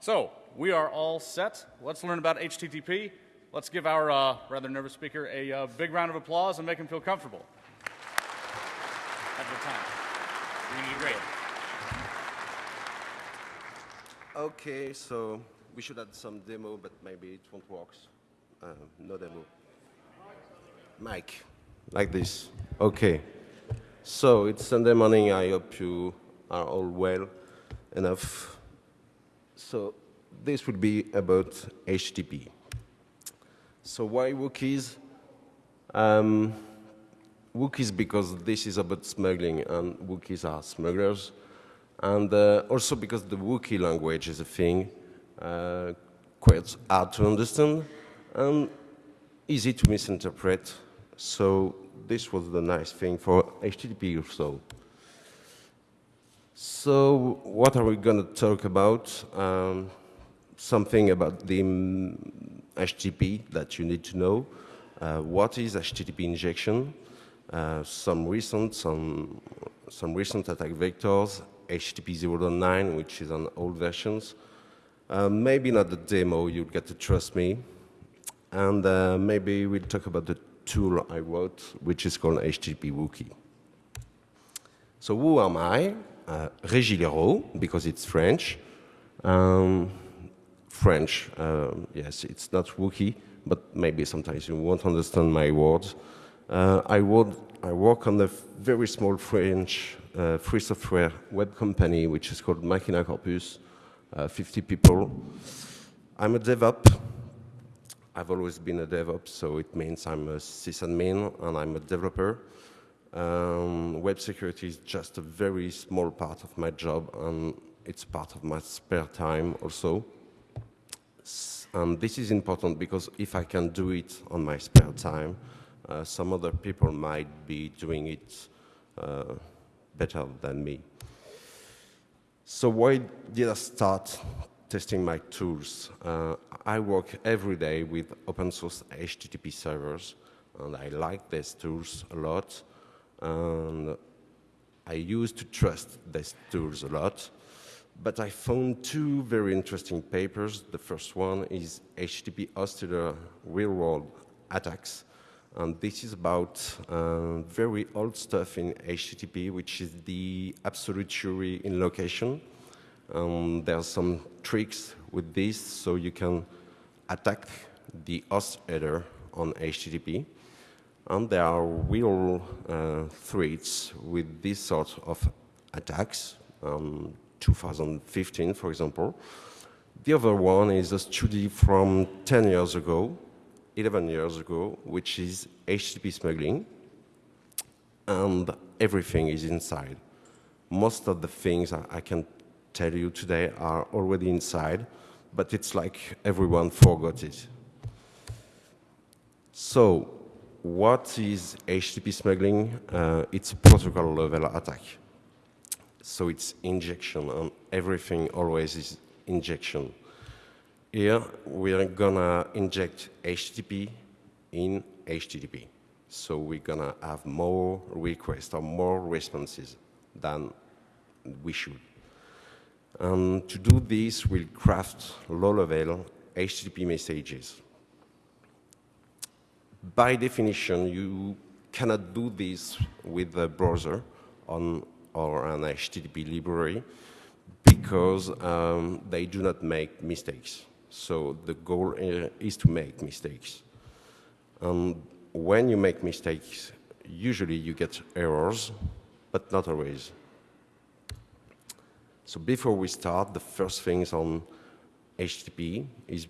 So, we are all set. Let's learn about HTTP. Let's give our uh, rather nervous speaker a uh, big round of applause and make him feel comfortable. Have time. You're great. Okay, so we should add some demo, but maybe it won't work. Uh, no demo. Mic, like this. Okay. So it's Sunday morning. I hope you are all well enough. So this will be about HTTP. So why Wookies? Um, Wookies because this is about smuggling, and Wookies are smugglers. And uh, also because the Wookiee language is a thing, uh, quite hard to understand and easy to misinterpret. So this was the nice thing for HTTP also. So what are we going to talk about? Um, something about the HTTP that you need to know. Uh, what is HTTP injection? Uh, some recent, some, some recent attack vectors, HTTP 0.9, which is on old versions. Uh, maybe not the demo, you'll get to trust me. And uh, maybe we'll talk about the tool I wrote, which is called HTTP Wookiee. So who am I? Uh, Régis Leroux, because it's French. Um, French, uh, yes, it's not Wookie, but maybe sometimes you won't understand my words. Uh, I, would, I work on a very small French uh, free software web company, which is called Makina Corpus, uh, 50 people. I'm a DevOps. I've always been a DevOps, so it means I'm a sysadmin and I'm a developer. Um, web security is just a very small part of my job, and it's part of my spare time also. And this is important because if I can do it on my spare time, uh, some other people might be doing it uh, better than me. So why did I start testing my tools? Uh, I work every day with open source HTTP servers, and I like these tools a lot. And I used to trust these tools a lot. But I found two very interesting papers. The first one is HTTP hosted real-world attacks and this is about uh, very old stuff in HTTP, which is the absolute URI in location. Um, there are some tricks with this, so you can attack the host header on HTTP. And there are real uh, threats with this sort of attacks, um, 2015, for example. The other one is a study from 10 years ago 11 years ago, which is HTTP smuggling, and everything is inside. Most of the things I can tell you today are already inside, but it's like everyone forgot it. So, what is HTTP smuggling? Uh, it's a protocol level attack. So it's injection, and everything always is injection. Here, we're gonna inject HTTP in HTTP. So we're gonna have more requests or more responses than we should. And to do this, we'll craft low-level HTTP messages. By definition, you cannot do this with a browser on, or an HTTP library because um, they do not make mistakes. So the goal is to make mistakes. And when you make mistakes, usually you get errors, but not always. So before we start, the first things on HTTP is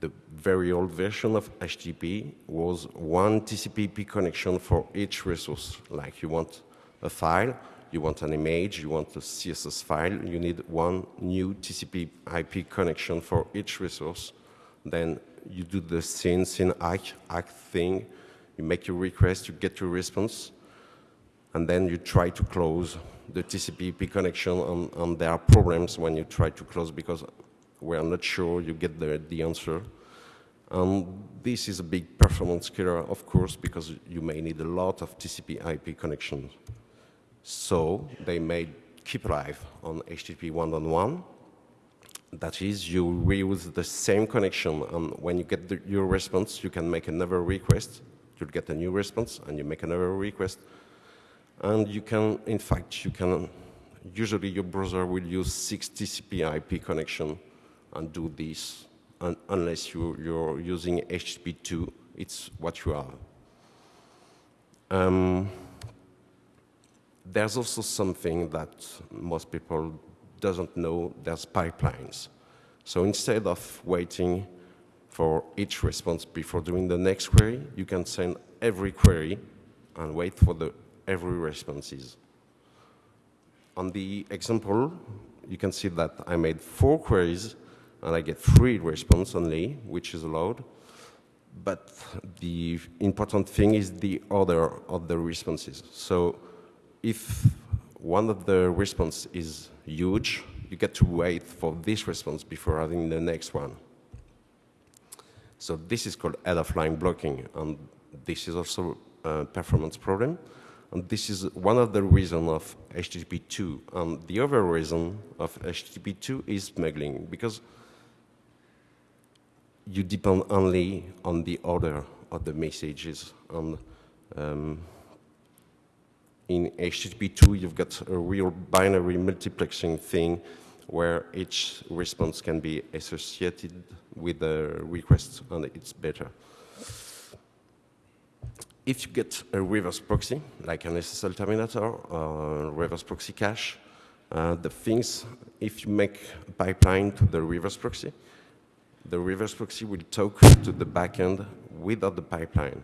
the very old version of HTTP was one TCP/IP connection for each resource. Like you want a file, you want an image, you want a CSS file, you need one new TCP IP connection for each resource. Then you do the syn syn ACK, ACK thing, you make your request, you get your response, and then you try to close the TCP IP connection, and, there are problems when you try to close because we are not sure you get the, the answer. And this is a big performance killer, of course, because you may need a lot of TCP IP connections. So they made Keep Alive on HTTP 1.1. That is, you reuse the same connection, and when you get the, your response, you can make another request. You'll get a new response, and you make another request. And you can, in fact, you can, usually your browser will use 6 TCP IP connection and do this, un unless you, you're using HTTP2, it's what you are. Um, there's also something that most people doesn't know, there's pipelines. So instead of waiting for each response before doing the next query, you can send every query and wait for the every responses. On the example, you can see that I made four queries and I get three response only, which is allowed. But the important thing is the order of the responses. So if one of the response is huge, you get to wait for this response before adding the next one. So this is called head-of-line blocking, and this is also a performance problem. And this is one of the reasons of HTTP 2. And the other reason of HTTP 2 is smuggling, because you depend only on the order of the messages. And um, in HTTP2, you've got a real binary multiplexing thing where each response can be associated with a request, and it's better. If you get a reverse proxy, like an SSL terminator or reverse proxy cache, uh, the things, if you make a pipeline to the reverse proxy, the reverse proxy will talk to the backend without the pipeline.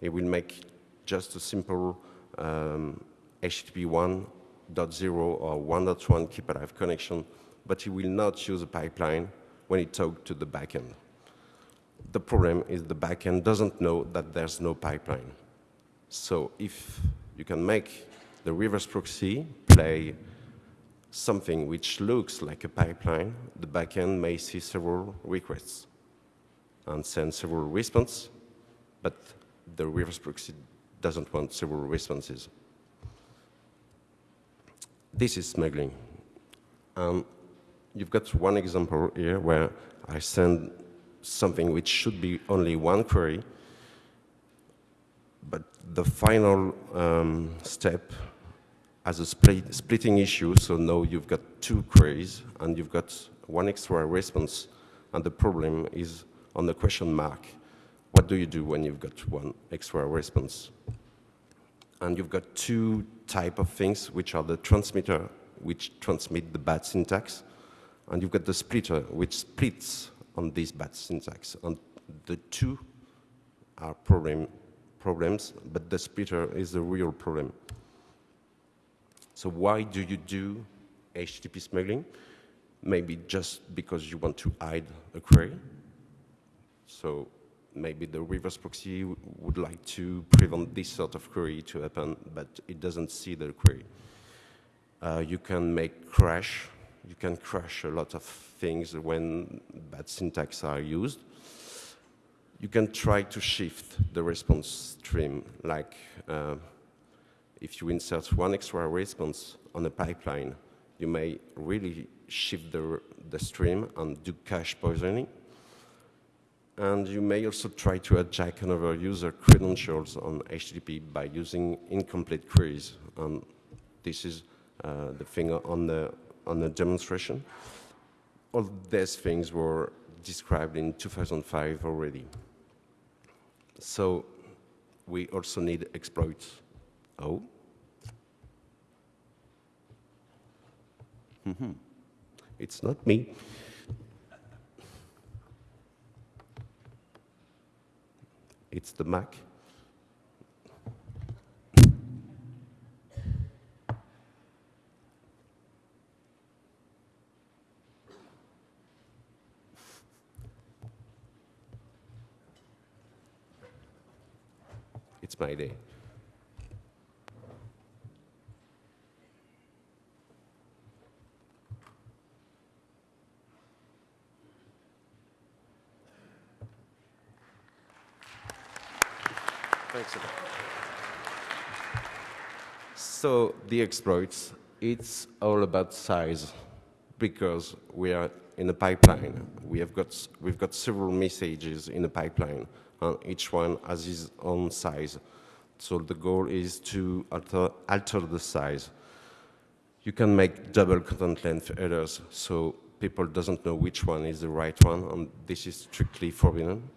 It will make just a simple um, HTTP 1.0 or 1.1 keep alive connection, but it will not use a pipeline when it talks to the backend. The problem is the backend doesn't know that there's no pipeline. So if you can make the reverse proxy play something which looks like a pipeline, the backend may see several requests and send several responses, but the reverse proxy doesn't want several responses. This is smuggling. Um, you've got one example here where I send something which should be only one query, but the final um, step has a split, splitting issue, so now you've got two queries and you've got one extra response, and the problem is on the question mark. What do you do when you've got one extra response? And you've got two type of things, which are the transmitter, which transmit the bad syntax, and you've got the splitter, which splits on this bad syntax. And the two are problem, problems, but the splitter is the real problem. So why do you do HTTP smuggling? Maybe just because you want to hide a query. So maybe the reverse proxy would like to prevent this sort of query to happen, but it doesn't see the query. Uh, you can make crash. You can crash a lot of things when bad syntax are used. You can try to shift the response stream, like uh, if you insert one extra response on a pipeline, you may really shift the, the stream and do cache poisoning. And you may also try to hijack another user credentials on HTTP by using incomplete queries. And this is uh, the thing on the, on the demonstration. All these things were described in 2005 already. So we also need exploits. Oh. Mm -hmm. It's not me. It's the Mac. It's my day. Thanks a lot. So the exploits, it's all about size because we are in a pipeline. We have got, we've got several messages in a pipeline, and each one has its own size. So the goal is to alter, alter the size. You can make double content length errors, so people doesn't know which one is the right one, and this is strictly forbidden.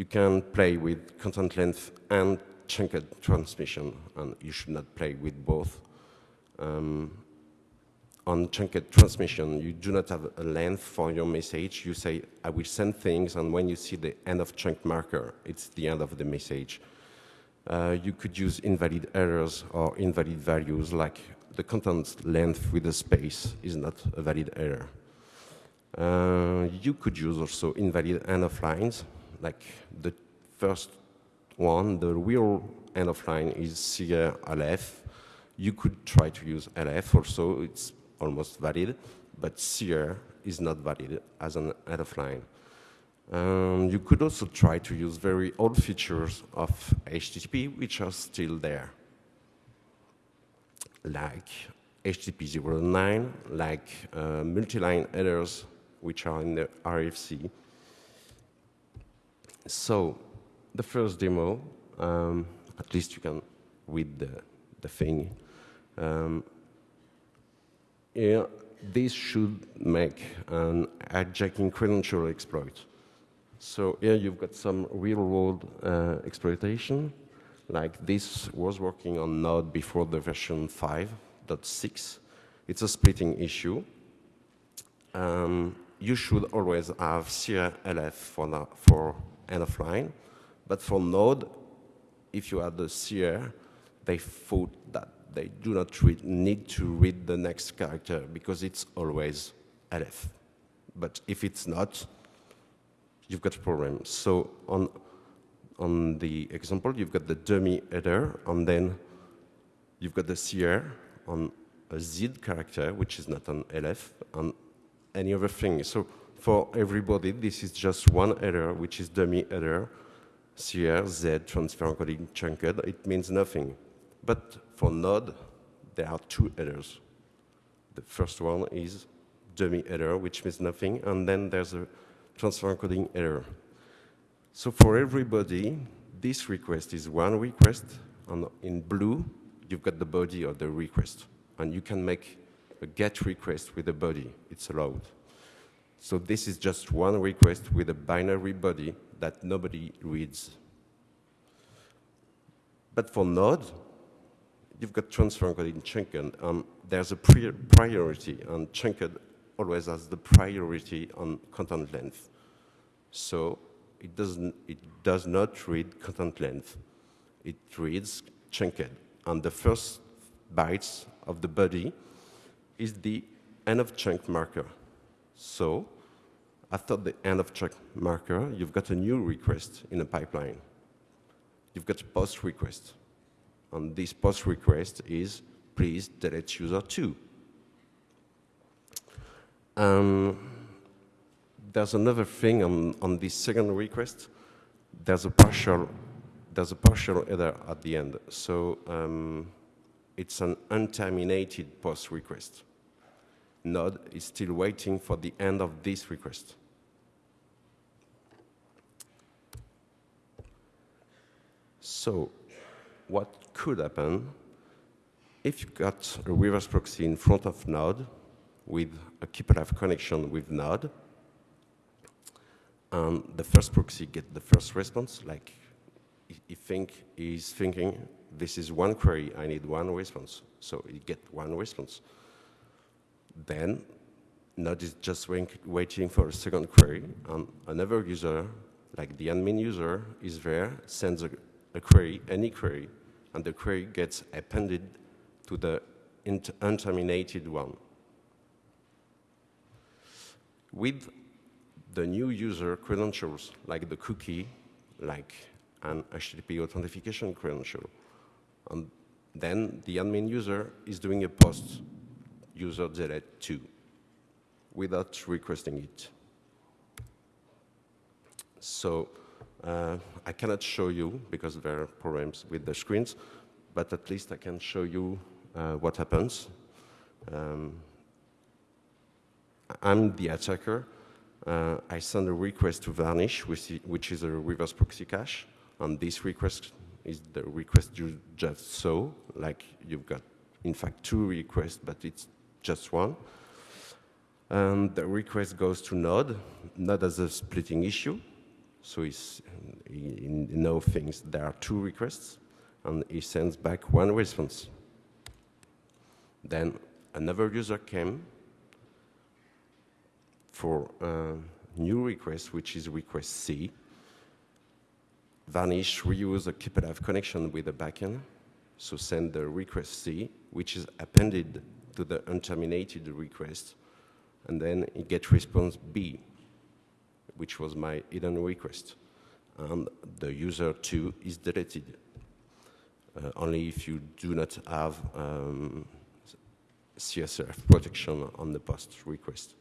You can play with content length and chunked transmission, and you should not play with both. Um, on chunked transmission, you do not have a length for your message. You say, I will send things, and when you see the end of chunk marker, it's the end of the message. Uh, you could use invalid errors or invalid values, like the content length with a space is not a valid error. Uh, you could use also invalid end of lines, like the first one, the real end of line is CR LF. You could try to use LF also, it's almost valid, but CR is not valid as an end of line. Um, you could also try to use very old features of HTTP, which are still there, like HTTP 09, like uh, multi-line headers, which are in the RFC. So the first demo, um, at least you can read the, the thing. Um, yeah, this should make an hijacking credential exploit. So here you've got some real-world uh, exploitation, like this was working on Node before the version 5.6. It's a splitting issue. Um, you should always have CRLF for, for end of line, but for Node, if you add the CR, they thought that they do not need to read the next character because it's always LF. But if it's not, you've got a problem. So on, on the example, you've got the dummy header, and then you've got the CR on a Z character, which is not an LF, and any other thing. So for everybody, this is just one error, which is dummy error, CR, Z, transfer encoding chunked. It means nothing. But for Node, there are two errors. The first one is dummy error, which means nothing, and then there's a transfer encoding error. So for everybody, this request is one request, and in blue, you've got the body of the request. And you can make a GET request with a body. It's allowed. So this is just one request with a binary body that nobody reads. But for Node, you've got transfer encoding chunked, and um, there's a priority, and chunked always has the priority on content length. So it, doesn't, it does not read content length. It reads chunked, and the first bytes of the body is the end of chunk marker. So after the end of chunk marker, you've got a new request in the pipeline. You've got a post request. And this post request is, please delete user 2. Um, there's another thing on, on this second request. There's a partial, there's a partial header at the end. So um, it's an unterminated post request. Node is still waiting for the end of this request. So what could happen if you got a reverse proxy in front of Node with a keep-alive connection with Node, and the first proxy get the first response, like he think he's thinking, this is one query, I need one response, so he get one response. Then Node is just waiting for a second query, and another user, like the admin user, is there, sends a, a query, any query, and the query gets appended to the unterminated one. With the new user credentials, like the cookie, like an HTTP authentication credential, and then the admin user is doing a post user delete 2 without requesting it. So uh, I cannot show you because there are problems with the screens, but at least I can show you uh, what happens. Um, I'm the attacker, uh, I send a request to Varnish, which is a reverse proxy cache. And this request is the request you just saw, like you've got, in fact, two requests, but it's just one. And the request goes to Node. Node has a splitting issue, so he's, he, knows things. There are two requests, and he sends back one response. Then another user came for a new request, which is request C. Varnish reuse a keep-alive connection with the backend, so send the request C, which is appended to the unterminated request, and then you get response B, which was my hidden request. And the user 2 is deleted, uh, only if you do not have um, CSRF protection on the post request.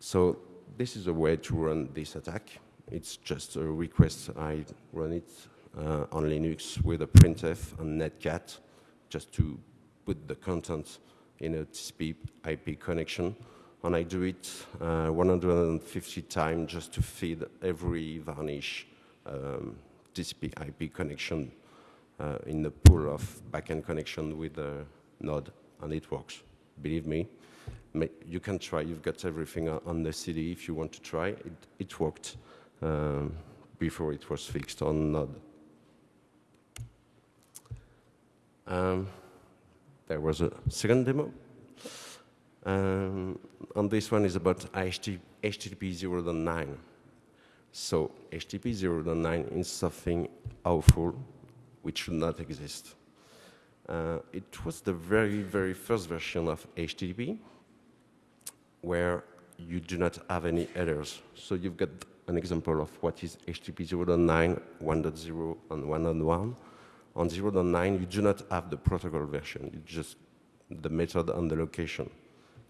So this is a way to run this attack. It's just a request. I run it uh, on Linux with a printf and netcat just to put the content in a TCP IP connection. And I do it uh, 150 times just to feed every varnish um, TCP IP connection uh, in the pool of backend connection with the node, and it works. Believe me, you can try. You've got everything on- the CD if you want to try. It, it worked um, before it was fixed on node. Um, there was a second demo. Um, and this one is about HT, HTTP 0.9. So HTTP 0.9 is something awful which should not exist. Uh, it was the very, very first version of HTTP where you do not have any headers. So you've got an example of what is HTTP 0.9, 1.0, and 1.1. On 0.9, you do not have the protocol version. It's just the method and the location,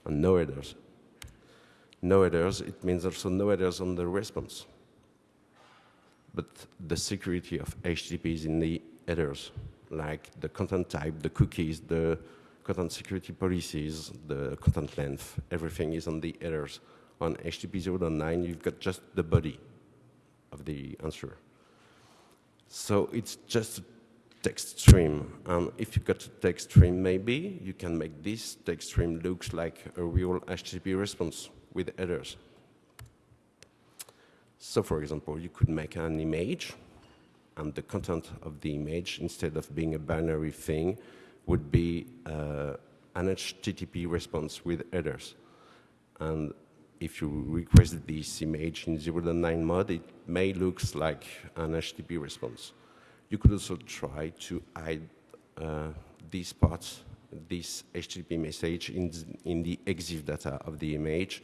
and no headers. No headers, it means also no headers on the response. But the security of HTTP is in the headers, like the content type, the cookies, the content security policies, the content length, everything is on the headers. On HTTP 0.9, you've got just the body of the answer. So it's just text stream. And if you've got a text stream, maybe you can make this text stream looks like a real HTTP response with headers. So for example, you could make an image and the content of the image, instead of being a binary thing, would be uh, an HTTP response with headers. And if you request this image in 0.9 mode, it may look like an HTTP response. You could also try to hide uh, these parts, this HTTP message in, in the EXIF data of the image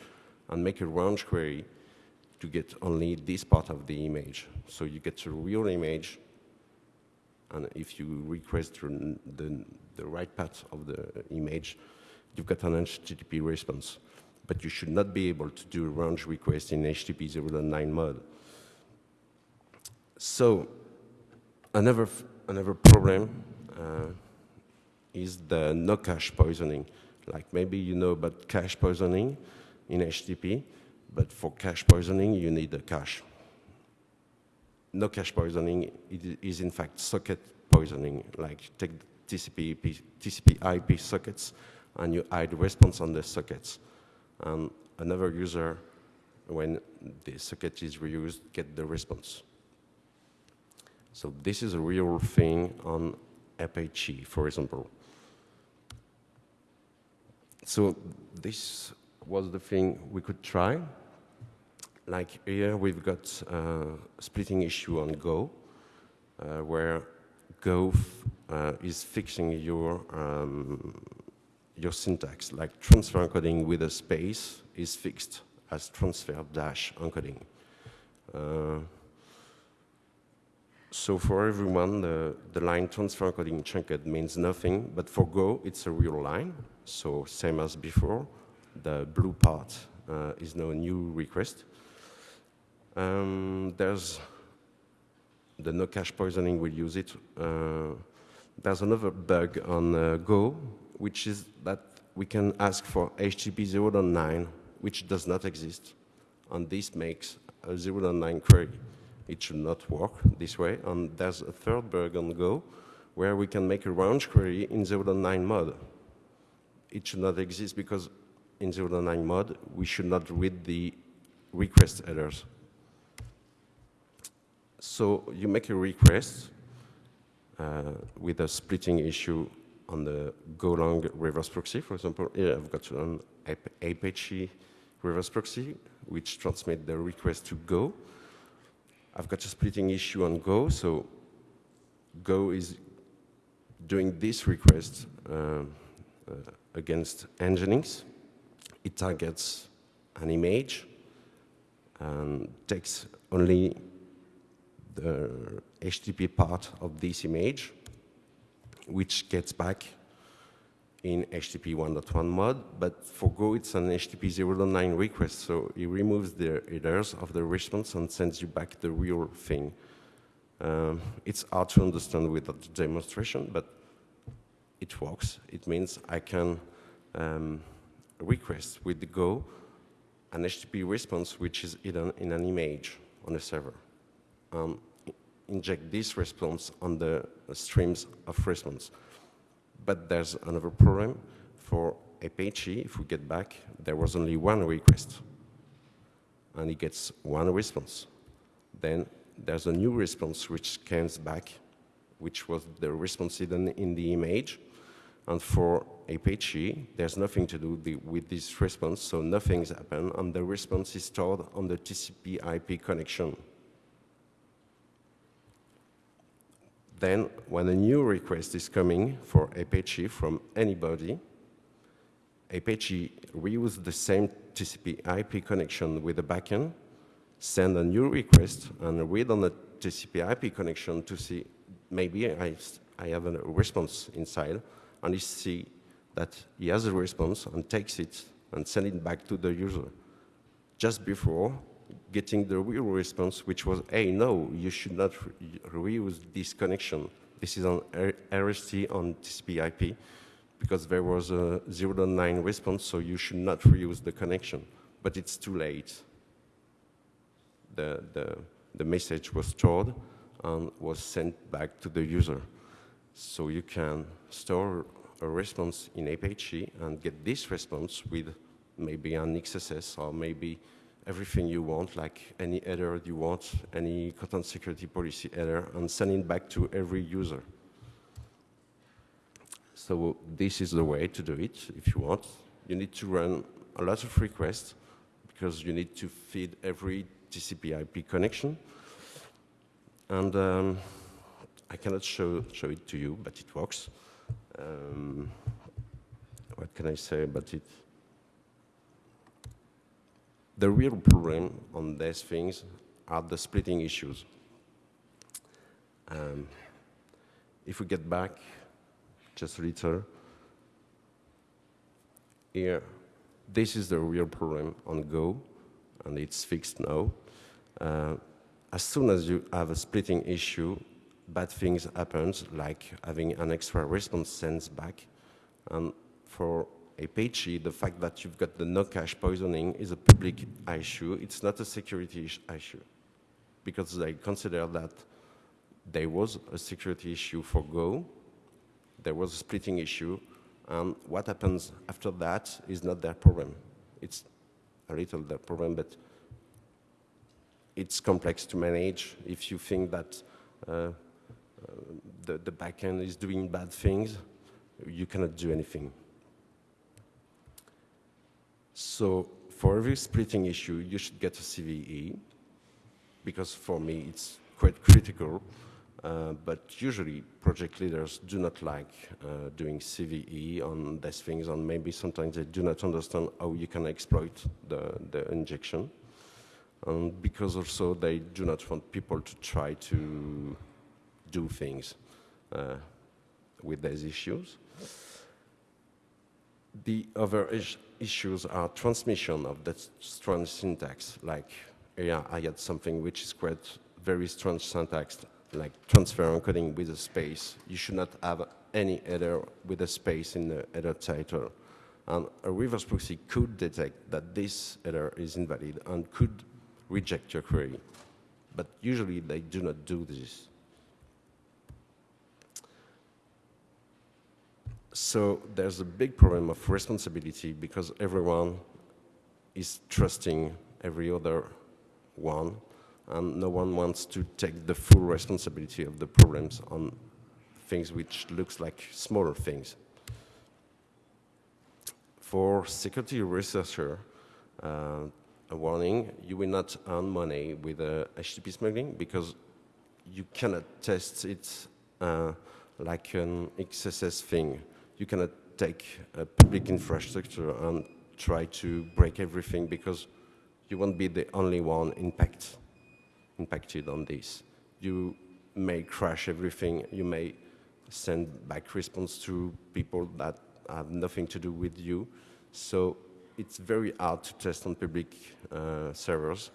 and make a range query to get only this part of the image. So you get a real image, and if you request the, the, right part of the image, you've got an HTTP response. But you should not be able to do a range request in HTTP 0.9 mode. So another, another problem uh, is the no cache poisoning. Like maybe you know about cache poisoning in HTTP, but for cache poisoning, you need a cache. No cache poisoning is in fact socket poisoning, like take TCP, IP, TCP IP sockets and you hide response on the sockets. And another user, when the socket is reused, get the response. So this is a real thing on Apache, for example. So this was the thing we could try. Like here, we've got a splitting issue on Go, uh, where Go uh, is fixing your um, your syntax. Like transfer encoding with a space is fixed as transfer dash encoding. Uh, so for everyone, the, the line transfer encoding chunked means nothing, but for Go, it's a real line. So same as before, the blue part uh, is now a new request. Um, there's the no cache poisoning will use it. Uh, there's another bug on uh, Go, which is that we can ask for HTTP 0.9 which does not exist. And this makes a 0.9 query. It should not work this way. And there's a third bug on Go where we can make a range query in 0.9 mode. It should not exist because in 0.9 mode, we should not read the request headers. So you make a request uh, with a splitting issue on the Golang reverse proxy, for example. Here I've got an Apache reverse proxy, which transmit the request to Go. I've got a splitting issue on Go, so Go is doing this request uh, uh, against Nginx. It targets an image and takes only the HTTP part of this image, which gets back in HTTP 1.1 mod, but for Go it's an HTTP 0.9 request, so it removes the headers of the response and sends you back the real thing. Um, it's hard to understand with the demonstration, but it works. It means I can um, request with the Go an HTTP response which is hidden in an image on a server. Um, inject this response on the streams of response. But there's another problem. For Apache, if we get back, there was only one request. And it gets one response. Then there's a new response which scans back, which was the response hidden in the image. And for Apache, there's nothing to do with this response, so nothing's happened, and the response is stored on the TCP IP connection. Then, when a new request is coming for Apache from anybody, Apache reuse the same TCP IP connection with the backend, send a new request, and read on the TCP IP connection to see maybe I, I have a response inside, and you see that he has a response and takes it and send it back to the user. Just before getting the real response, which was, hey, no, you should not re reuse this connection. This is on RST on TCP IP because there was a 0.9 response, so you should not reuse the connection. But it's too late. The, the, the message was stored and was sent back to the user. So you can store a response in Apache and get this response with maybe an XSS or maybe everything you want, like any header you want, any content security policy header, and send it back to every user. So this is the way to do it if you want. You need to run a lot of requests because you need to feed every TCP IP connection. And um, I cannot show, show it to you, but it works. Um, what can I say about it? The real problem on these things are the splitting issues. Um, if we get back just a little, here, this is the real problem on Go, and it's fixed now. Uh, as soon as you have a splitting issue, bad things happen, like having an extra response sends back. And for Apache, the fact that you've got the no cache poisoning is a public issue. It's not a security issue because they consider that there was a security issue for Go, there was a splitting issue, and what happens after that is not their problem. It's a little their problem, but it's complex to manage if you think that uh, the, the backend is doing bad things, you cannot do anything. So for every splitting issue, you should get a CVE, because for me it's quite critical. Uh, but usually project leaders do not like uh, doing CVE on these things, and maybe sometimes they do not understand how you can exploit the, the injection. And because also they do not want people to try to do things uh, with these issues. The other is issues are transmission of that strange syntax, like yeah, I had something which is quite very strange syntax, like transfer encoding with a space. You should not have any header with a space in the header title. And a reverse proxy could detect that this header is invalid and could reject your query. But usually they do not do this. So there's a big problem of responsibility because everyone is trusting every other one, and no one wants to take the full responsibility of the problems on things which looks like smaller things. For security researcher, uh, a warning, you will not earn money with uh, HTTP smuggling because you cannot test it uh, like an XSS thing. You cannot take a public infrastructure and try to break everything because you won't be the only one impact, impacted on this. You may crash everything, you may send back response to people that have nothing to do with you. So it's very hard to test on public uh, servers.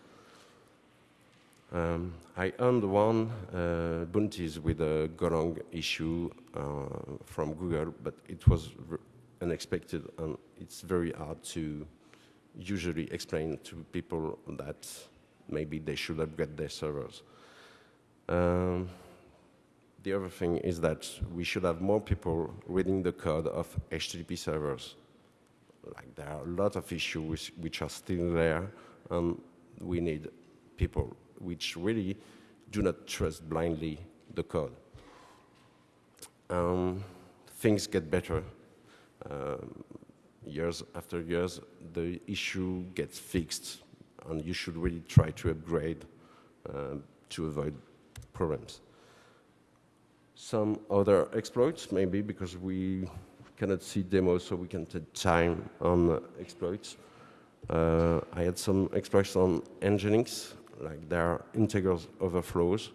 Um, I earned one uh, bounties with a Golang issue uh, from Google, but it was unexpected and it's very hard to usually explain to people that maybe they should upgrade their servers. Um, the other thing is that we should have more people reading the code of HTTP servers. Like there are a lot of issues which are still there, and we need people which really do not trust blindly the code. Um, things get better. Um, years after years, the issue gets fixed, and you should really try to upgrade uh, to avoid problems. Some other exploits, maybe because we cannot see demos, so we can take time on exploits. Uh, I had some exploits on Nginx, like there are integer overflows.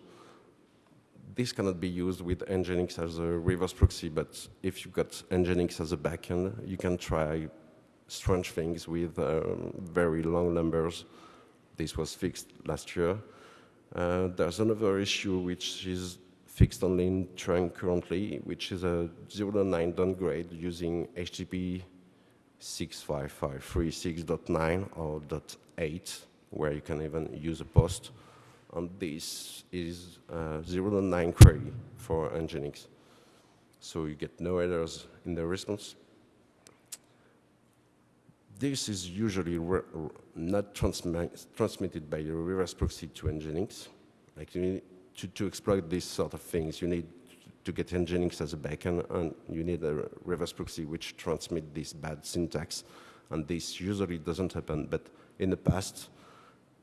This cannot be used with Nginx as a reverse proxy, but if you've got Nginx as a backend, you can try strange things with um, very long numbers. This was fixed last year. Uh, there's another issue which is fixed only in trunk currently, which is a 0.9 downgrade using HTTP 65536.9 or .8, where you can even use a post. And this is uh, 0.9 query for Nginx. So you get no errors in the response. This is usually not transmi transmitted by the reverse proxy to Nginx. Like to, to exploit these sort of things, you need to get Nginx as a backend, and you need a reverse proxy which transmit this bad syntax. And this usually doesn't happen, but in the past,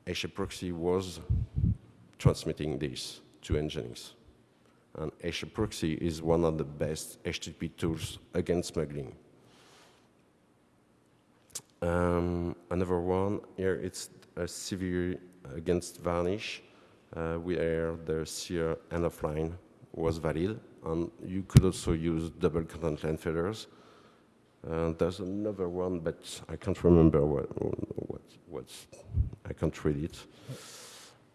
HAProxy was transmitting this to Nginx. And HAProxy is one of the best HTTP tools against smuggling. Um, another one here, it's a CVE against varnish uh, where the CR end of line was valid. And you could also use double content length headers. Uh, there's another one, but I can't remember what, what, what's, I can't read it.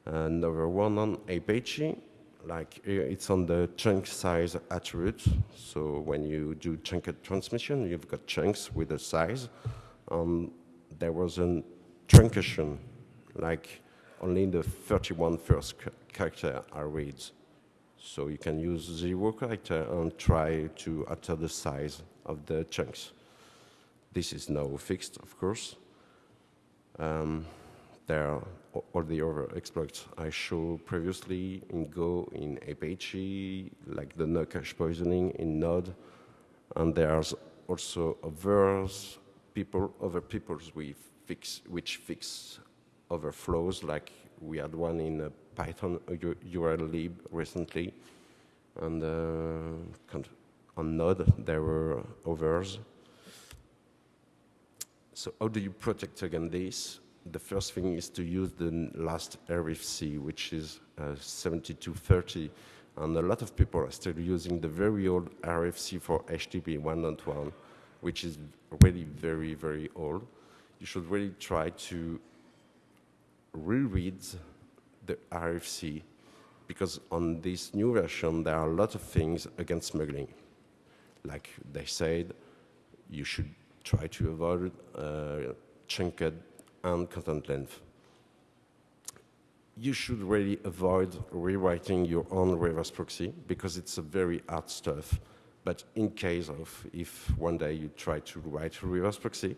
Another one on Apache, like it's on the chunk size attribute. So when you do chunked transmission, you've got chunks with a size. Um, there was a truncation, like only the 31 first character are read. So you can use zero character and try to alter the size of the chunks. This is now fixed, of course. Um, there are all the other exploits I showed previously in Go, in Apache, like the no cache poisoning in Node. And there's also others people, other peoples we fix, which fix overflows, like we had one in Python urllib recently, and uh, on Node there were others. So how do you protect against this? The first thing is to use the last RFC, which is uh, 7230, and a lot of people are still using the very old RFC for HTTP 1.1, which is really very, very old. You should really try to reread the RFC because on this new version there are a lot of things against smuggling. Like they said, you should try to avoid uh, chunked and content length. You should really avoid rewriting your own reverse proxy because it's a very hard stuff. But in case of if one day you try to write a reverse proxy,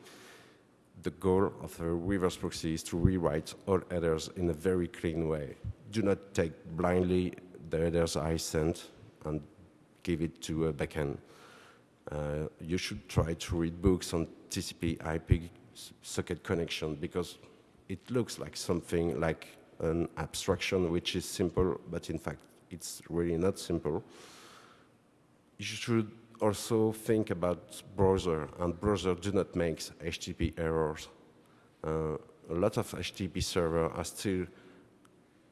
the goal of a reverse proxy is to rewrite all headers in a very clean way. Do not take blindly the headers I sent and give it to a backend. Uh, you should try to read books on TCP IP socket connection because it looks like something like an abstraction which is simple, but in fact it's really not simple. You should also think about browser, and browser do not make HTTP errors. Uh, a lot of HTTP servers are still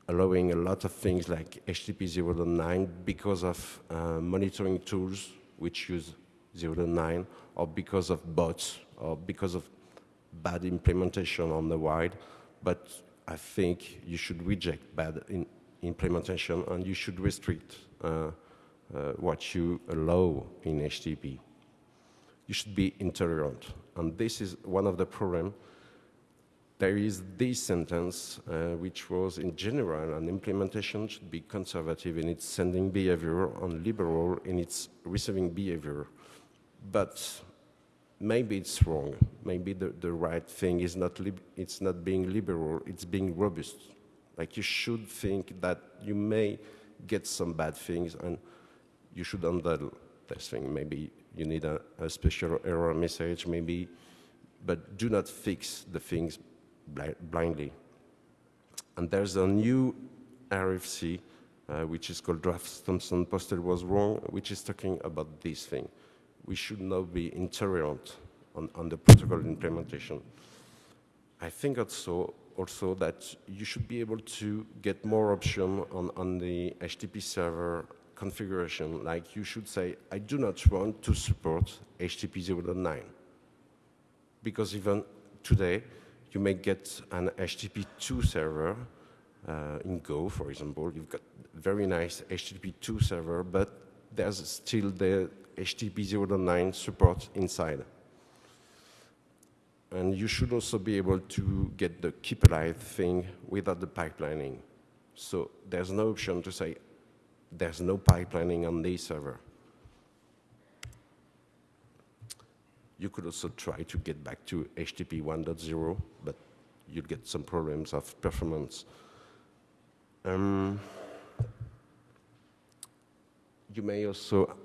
allowing a lot of things like HTTP 0.9 because of uh, monitoring tools which use 0.9 or because of bots or because of bad implementation on the wide. But I think you should reject bad implementation and you should restrict uh, uh, what you allow in HTTP. You should be intolerant. And this is one of the problems. There is this sentence, uh, which was in general, an implementation should be conservative in its sending behavior and liberal in its receiving behavior. But maybe it's wrong. Maybe the, the right thing is not, it's not being liberal, it's being robust. Like you should think that you may get some bad things and you should handle this thing. Maybe you need a, a special error message, maybe, but do not fix the things bli blindly. And there's a new RFC, uh, which is called Draft Thomson Postel was wrong, which is talking about this thing. We should not be intolerant on, on the protocol implementation. I think also, also that you should be able to get more option on, on the HTTP server configuration, like you should say, I do not want to support HTTP 0.9. Because even today, you may get an HTTP 2 server uh, in Go, for example. You've got very nice HTTP 2 server, but there's still the HTTP 0.9 support inside. And you should also be able to get the keep alive thing without the pipelining. So there's no option to say, there's no pipelining on this server. You could also try to get back to HTTP 1.0, but you'd get some problems of performance. Um, you may also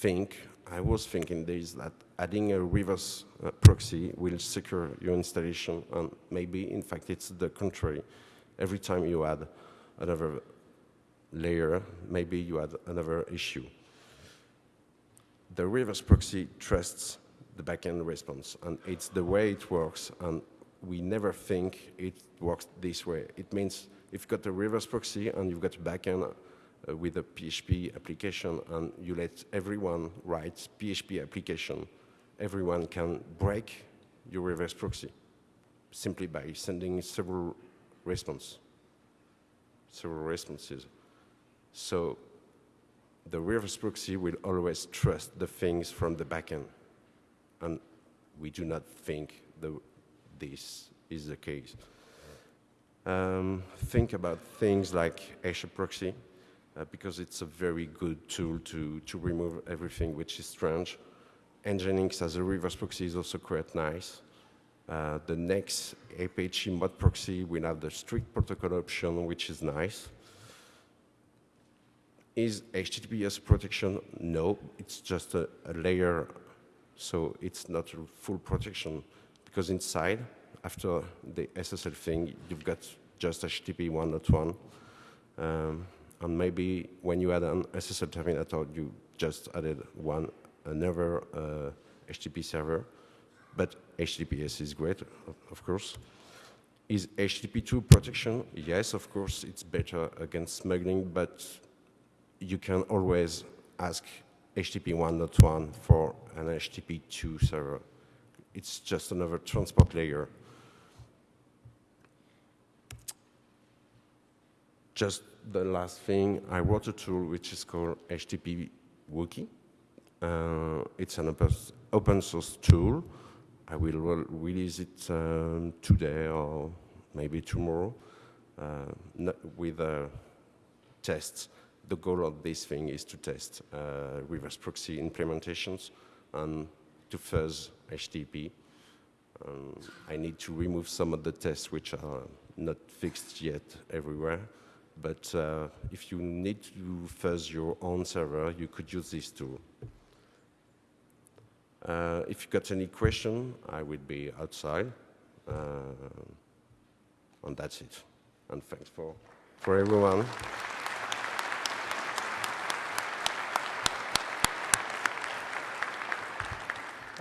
think, I was thinking this, that adding a reverse uh, proxy will secure your installation, and maybe, in fact, it's the contrary. Every time you add another layer, maybe you had another issue. The reverse proxy trusts the backend response, and it's the way it works, and we never think it works this way. It means if you've got a reverse proxy and you've got a backend uh, with a PHP application and you let everyone write PHP application, everyone can break your reverse proxy simply by sending several response, several responses. So the reverse proxy will always trust the things from the backend. And we do not think the, this is the case. Um, think about things like HAProxy, uh, because it's a very good tool to, to remove everything which is strange. Nginx as a reverse proxy is also quite nice. Uh, the next Apache mod proxy will have the strict protocol option, which is nice. Is HTTPS protection? No, it's just a, a layer, so it's not full protection because inside, after the SSL thing, you've got just HTTP 1.1. Um, and maybe when you add an SSL terminator, you just added one another uh, HTTP server. But HTTPS is great, of course. Is HTTP2 protection? Yes, of course, it's better against smuggling, but you can always ask HTTP 1.1 for an HTTP 2 server. It's just another transport layer. Just the last thing, I wrote a tool which is called HTTP Wookiee. Uh, it's an open source tool I will re- release it um, today or maybe tomorrow uh, with uh, tests. The goal of this thing is to test uh, reverse proxy implementations and to fuzz HTTP. Um, I need to remove some of the tests which are not fixed yet everywhere. But uh, if you need to fuzz your own server, you could use this tool. Uh, if you got any question, I will be outside. Uh, and that's it. And thanks for, for everyone.